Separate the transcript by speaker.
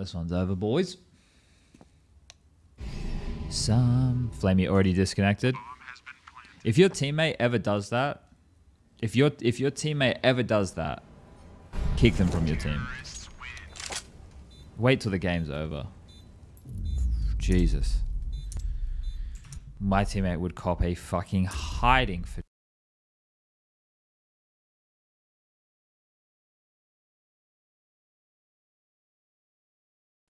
Speaker 1: this one's over, boys. Some Flamey already disconnected. If your teammate ever does that, if your if your teammate ever does that, kick them from your team. Wait till the game's over. Jesus. My teammate would cop a fucking hiding for